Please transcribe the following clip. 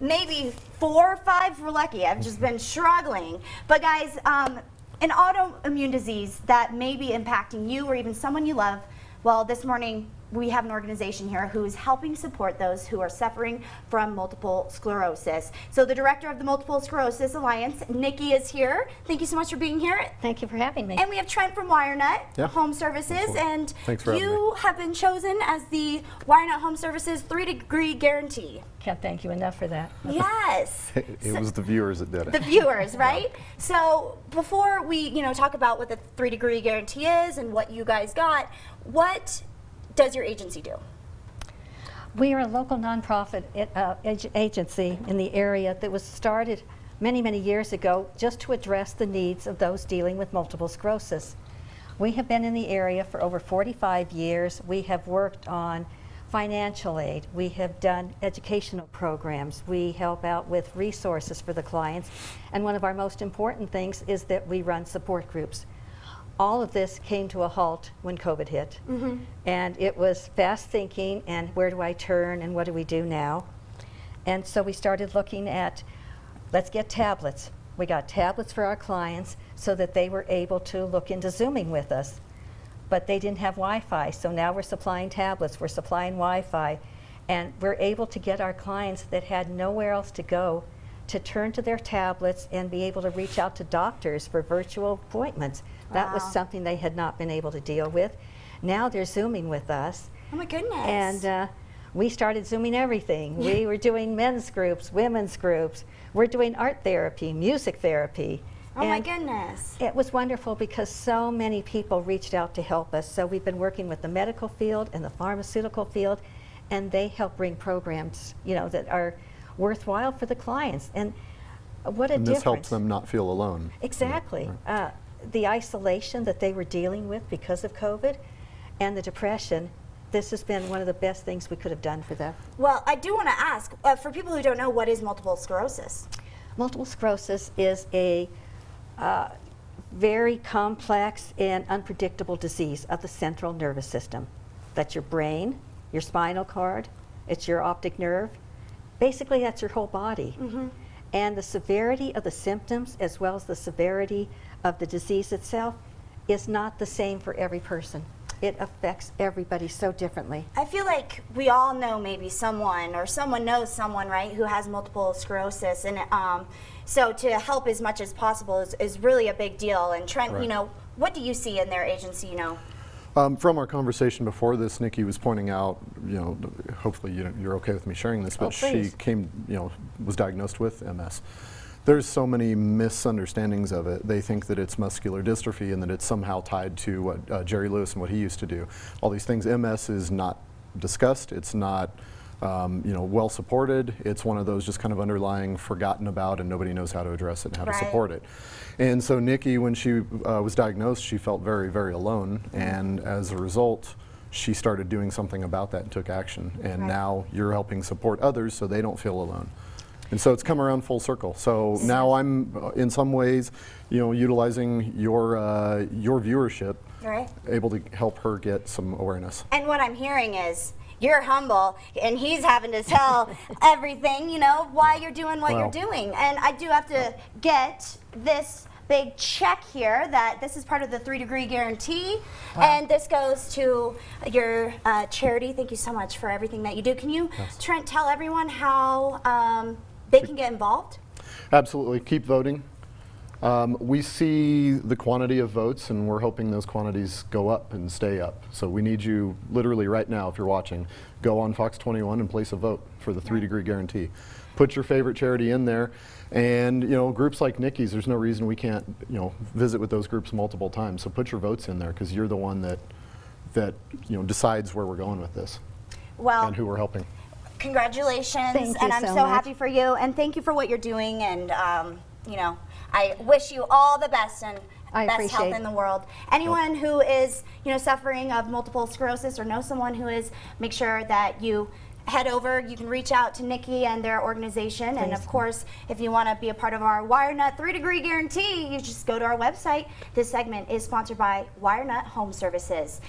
maybe four or five we're lucky. I've just been struggling. But guys, um, an autoimmune disease that may be impacting you or even someone you love, well, this morning we have an organization here who is helping support those who are suffering from multiple sclerosis. So the director of the Multiple Sclerosis Alliance, Nikki, is here. Thank you so much for being here. Thank you for having me. And we have Trent from WireNut Yeah. Home Services, Absolutely. and Thanks for you have been chosen as the WireNut Home Services three-degree guarantee. Can't thank you enough for that. yes. It was the viewers that did it. the viewers, right? So before we, you know, talk about what the three degree guarantee is and what you guys got, what does your agency do? We are a local nonprofit uh, ag- agency in the area that was started many, many years ago just to address the needs of those dealing with multiple sclerosis. We have been in the area for over 45 years. We have worked on financial aid. We have done educational programs. We help out with resources for the clients. And one of our most important things is that we run support groups. All of this came to a halt when COVID hit. Mm-hmm. And it was fast thinking and where do I turn and what do we do now? And so we started looking at, let's get tablets. We got tablets for our clients so that they were able to look into Zooming with us. But they didn't have Wi-Fi, so now we're supplying tablets, we're supplying Wi-Fi, and we're able to get our clients that had nowhere else to go to turn to their tablets and be able to reach out to doctors for virtual appointments. That was something they had not been able to deal with. Now they're Zooming with us. Oh my goodness. And uh, we started Zooming everything. we were doing men's groups, women's groups. We're doing art therapy, music therapy. oh my goodness. It was wonderful because so many people reached out to help us. So we've been working with the medical field and the pharmaceutical field, and they help bring programs, you know, that are worthwhile for the clients. And what a And this difference! helps them not feel alone. Exactly. Right. Uh, the isolation that they were dealing with because of COVID and the depression, this has been one of the best things we could have done for them. Well, I do want to ask, uh, for people who don't know, what is multiple sclerosis? Multiple sclerosis is a uh, very complex and unpredictable disease of the central nervous system. That's your brain, your spinal cord, it's your optic nerve. Basically, that's your whole body. And the severity of the symptoms, as well as the severity of the disease itself, is not the same for every person. It affects everybody so differently. I feel like we all know maybe someone or someone knows someone, right, who has multiple sclerosis. And um, so to help as much as possible is, is really a big deal. And Trent, you know, what do you see in their agency, you know? Um, from our conversation before this, Nikki was pointing out, you know, hopefully you, you're okay with me sharing this, but Oh, she came, you know, was diagnosed with MS. There's so many misunderstandings of it. They think that it's muscular dystrophy and that it's somehow tied to what uh, Jerry Lewis and what he used to do. All these things. MS is not discussed. It's not, um, you know, well supported. It's one of those just kind of underlying, forgotten about, and nobody knows how to address it and how Right. to support it. And so Nikki, when she uh, was diagnosed, she felt very, very alone, and as a result, she started doing something about that and took action. And Right. now you're helping support others so they don't feel alone. And so it's come around full circle. So now I'm, uh, in some ways, you know, utilizing your uh, your viewership, Right. able to help her get some awareness. And what I'm hearing is you're humble and he's having to tell everything, you know, why you're doing what Wow. you're doing. And I do have to get this big check here that this is part of the three degree guarantee and this goes to your uh, charity. Thank you so much for everything that you do. Can you, Yes. Trent, tell everyone how um, they can get involved? Absolutely, keep voting. Um, we see the quantity of votes, and we're hoping those quantities go up and stay up. So we need you, literally right now, if you're watching, go on Fox 21 and place a vote for the three-degree guarantee. Put your favorite charity in there, and you know groups like Nikki's. There's no reason we can't, you know, visit with those groups multiple times. So put your votes in there because you're the one that that you know decides where we're going with this Well, and who we're helping. congratulations Thank you and i'm so so, much. happy for you and thank you for what you're doing and um, you know i wish you all the best and I best appreciate health in the world. Anyone who is you know suffering of multiple sclerosis or know someone who is make sure that you head over. You can reach out to nikki and their organization. And of course if you want to be a part of our wirenut three degree guarantee you just go to our website. This segment is sponsored by wirenut home services